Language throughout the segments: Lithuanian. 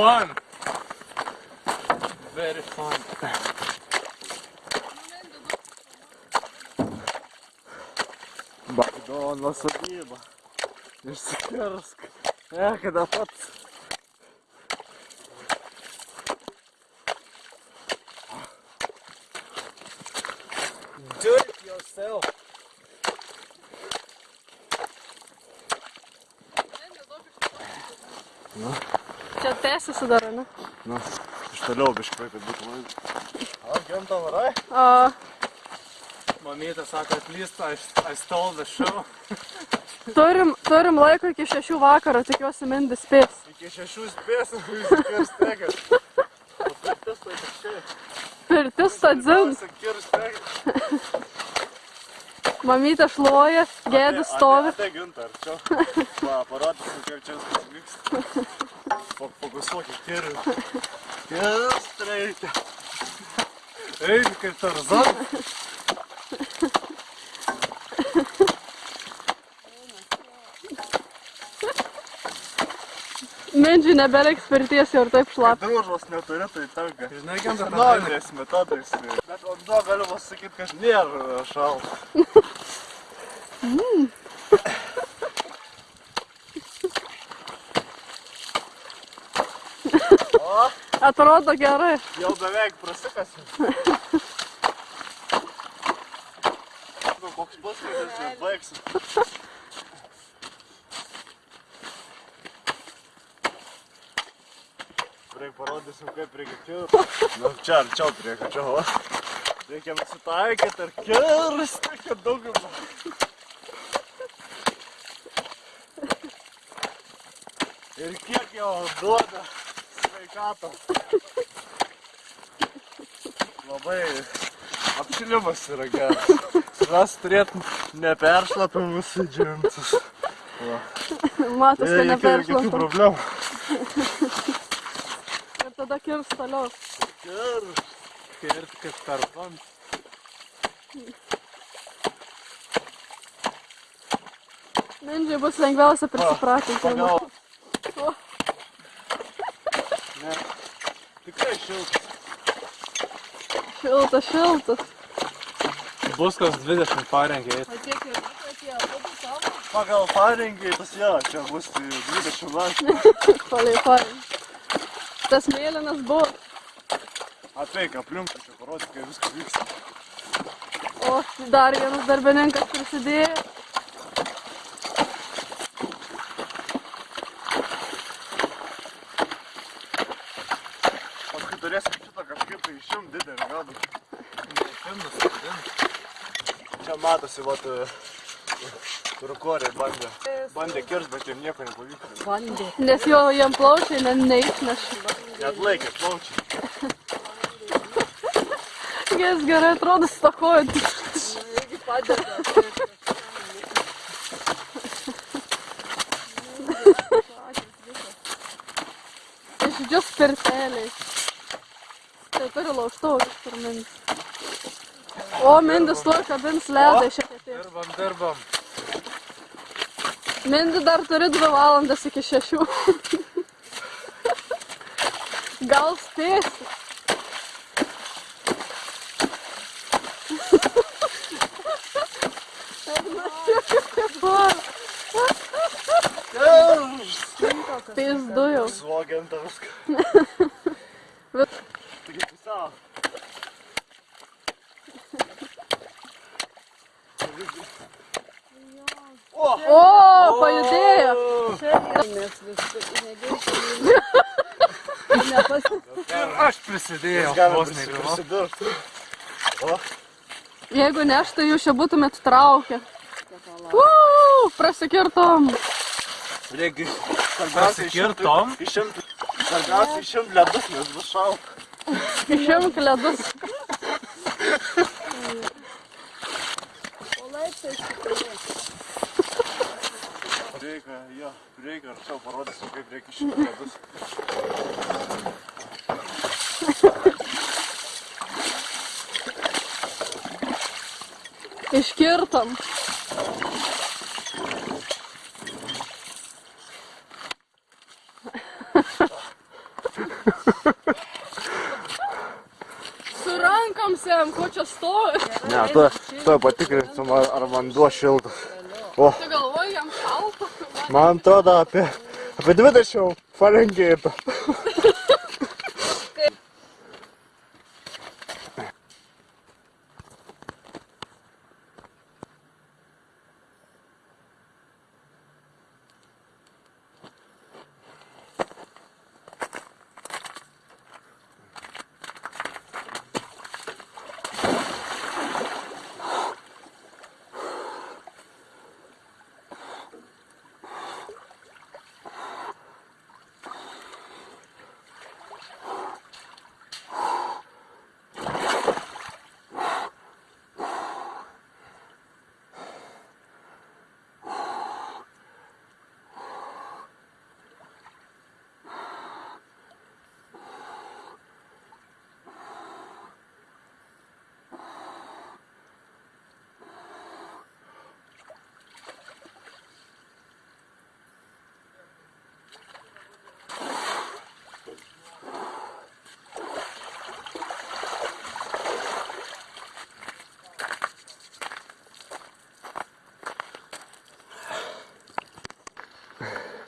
fun. Very fun. Багдон насадиба. Ирсикерск. Эх, да пац. Do it yourself. Ну. No. Čia tęsiasi dar, ne? Nu, iš toliau biškai, kad būtų laimė. O, gimta varai? A, Mamytė sako, at least I, I stole the show. turim, turim laiko iki šešių vakaro, tikiuosi mindis spės. Iki šešių spėsim, išsikirs tegas. O pirtis tai kažkai. Pirtis tą dzin. mamytė šluoja, gėdis stovi. Tai ginta, arčiau. Va, parodysim, kaip čia viskas vyksta. Fokusuok į kirį. Kirs reikia. Eik, kaip tarzan. Mindžiui nebereiks pirties jau ir taip šlap. Družos neturi, tai tenka. Žinai, kam dar Senoviniais metodais. tai- Bet vanduo galima sakyti, kad nėra šaltas. O, Atrodo gerai. jau beveik prasikasi. Nu, koks puskaitis ir baigsim. Parodysim, kaip kirti. Nu, čia arčiau prie čia, o. Reikia nusitaikyti ir kirsti, kad daugumą. Ir kiek jau duoda sveikato. Labai apšilimas yra geras. Mes turėtum neperšlapimus džinsus. Matos, kad Jokių neperšlapta. problemų. Ir tada kirs toliau. Kirst. Kirt kaip tarzan. Mindžiui bus lengviausia prisipratinti. Pagal. Ne. Tikrai šiltas. Šiltas, šiltas. Bus kas 20 parengė. O kiek ir atėjo? Pagal parengį tas jo, čia bus tai 20 metų. Palei fain. Tas mėlynas buvo. Apeik aplink, čia parodyk, kaip viskas vyksta. O, dar vienas darbininkas prisidėjo. Paskui turėsim šitą kažkaip tai išimt didelį gadą. Čia matosi, vat, turkoriai bandė. Bandė kirst, bet jiem nieko nepavyko. Nes jo jam plaučiai ne, neišnešė. Neatlaikė, plaučiai. Jas gerai atrodo stakojant. Irgi padeda. Išdžius pirtelės. Tai turi lauštuvą kur mindis. O, mindis tuo kabins ledą šiek tiek. Dirbam, dirbam. Mindį dar turi 2 valandas iki 6. Gals Texas. Ты сдуил. Слоган там Переписал. О, по идее. O, pajudėjo. Ir aš prisidėjau. Vos neįgaliau. prisidirbti. Jeigu ne aš, tai jūs čia būtumėt traukę. Uuu, prasikirtom. Reikia Prasikirtom? Išimti. Svarbiausia išimti ledus, nes bus šalta. Išimk ledus. Reikia, jo, reikia arčiau parodysiu, kaip reikia išimti ledus. Iškirtom. Su rankom sem, ko čia stovi. Ne, tu, tu patikrinsim, ar, ar vanduo šiltas. O, Tu galvoji, jam šalta. man atrodo apie, apie 20 Farangueta.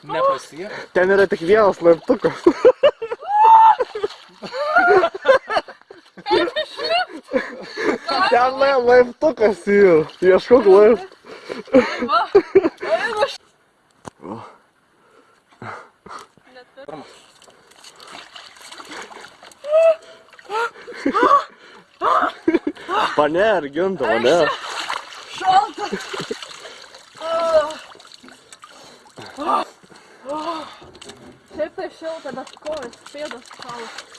Nepasiek. Ten yra tik vienas laiptukas. Ten lai- laiptukas yra. Ieškok laiptų. Va. Eina š... Net per- Paner, ginta, paner. Šalta. Tai šilta, bet kojas, pėdas šalta.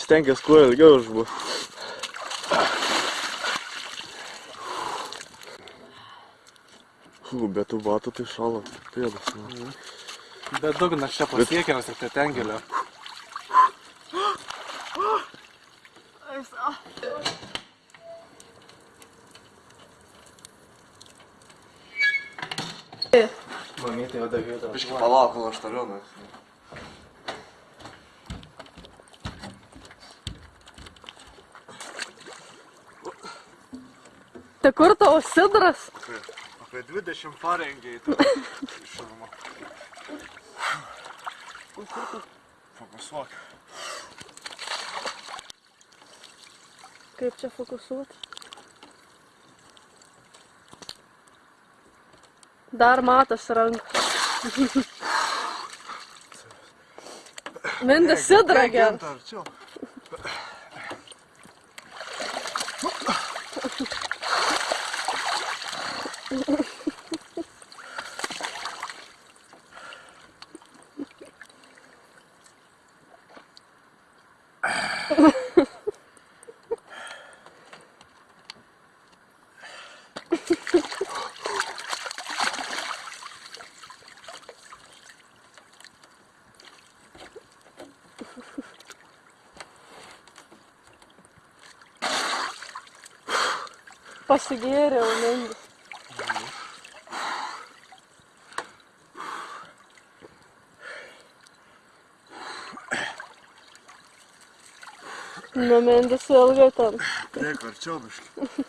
Stenkis kuo ilgiau išbūt. Fū, bet tų batų tai šalo pėdas. Nu. Bet dugnas čia pasiekiamas tik tai ten Mamytė jau davė. Biškai palauk, kol aš toliau nu. Tai kur tavo sidras? Apie 20 Fahrenheito. Šiluma. Fokusuok. Kaip čia fokusuoti? Dar matas ranka. Mindė sidra ger. Ginta, Pasigėriau, mindė. Nu, mindis ilgai ten. Tiek arčiau biškai.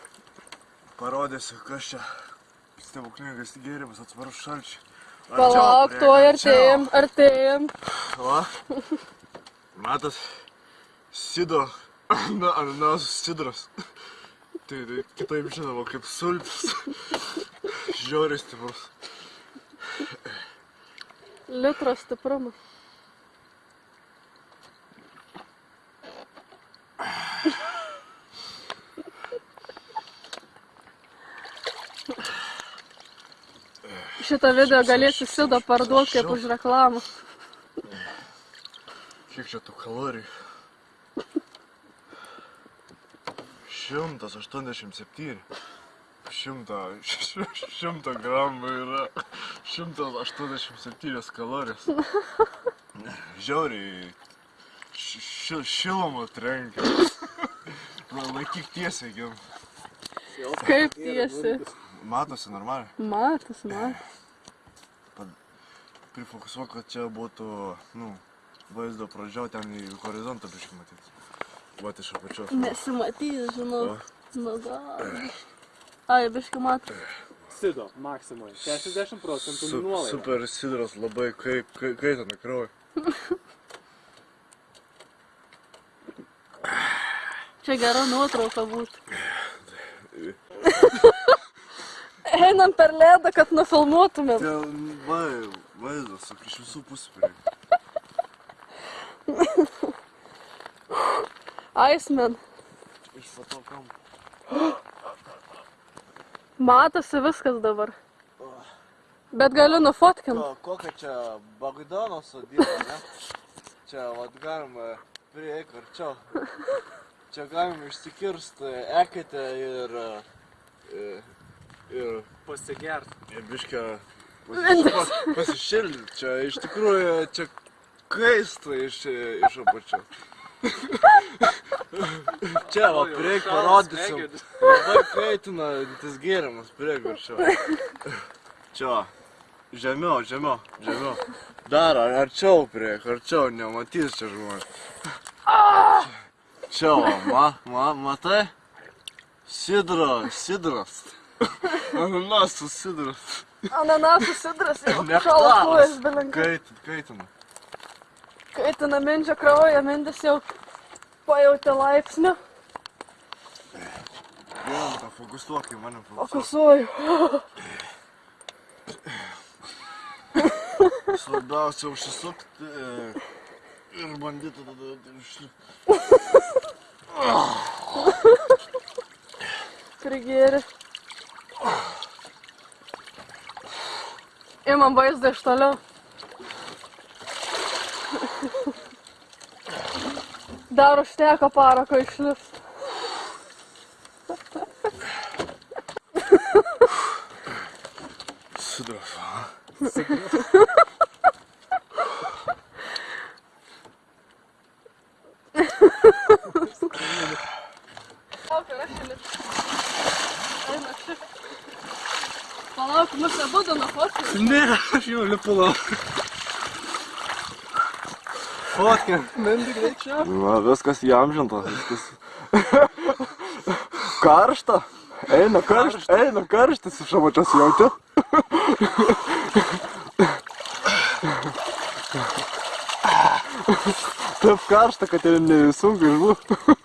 Parodysiu, kas čia stebuklingas gėrimas atsvarus šalčiai. Palauk, tuo artėjim, artėjim. Va. Matas, sido, na, arnaus sidras. Tai, tai kitaip žinoma kaip sultis. Žiauriai stiprus. Litro stiprumas. Šitą video galėsi sido parduoti kaip už reklamą. Kiek čia tų kalorijų? 187. 100, 100 gramų yra 187 kalorijos. Žiauriai ši- ši- šilumą trenkia. Laikyk tiesiai, gim. Kaip tiesi. Matosi normaliai. Matas, matas. Prifokusuok, kad čia būtų, nu, vaizdo pradžio ten į horizontą biškai matyti. Vat iš apačios. Nesimatys, žinau. Nu gal. Ai, biškai matai. Sido, maksimui. 60 procentų Su, nuolaida. super sidras labai kai, kai, kaitana kraują. Čia gera nuotrauka būtų. Einam per ledą, kad nufilmuotumėm. Ten vai, vaizdas, iš visų pusių prie. Iceman. Iš fotokam. Matosi viskas dabar. Bet galiu nufotkint. Ko, kokia čia Bagdano sodyba, ne? Čia, vat, galima prieik arčiau. Čia galima išsikirsti eketę ir... ir, ir Pasigert. Ir biškia pas, pasišildyti. Čia iš tikrųjų čia kaista iš, iš apačios. Čia, va, prieik parodysim. Labai kaitina tas gėrimas, prieik arčiau. Čia, žemiau, žemiau, žemiau. Dar ar- arčiau prieik, arčiau, nematys čia žmonės. Čia, va, ma, ma, matai? Sidro, sidras. Ananasų sidras. Ananasų sidras jau šaltuojas belenkai. Kait, kaitina. Kaitina mindžio kraują, mindis jau pajutė laipsnį. Jolanta, fokusuok į mane. Fokusuok. Fokusuoju. Svarbiausia užsisukti e, ir bandyti tada išlipti. Prigėrė. Imam vaizdą iš toliau. Dar užteko parako išlipti. Sidras. Palauk, mus abudu nufotkinu. Ne, aš jau lipu lauk. Fotkė. Mendi greičiau. Na, viskas įamžinta. Viskas. Karšta. Eina karštas, eina karštas iš apačios jauti. Taip karšta, kad ir nesunku išbūti.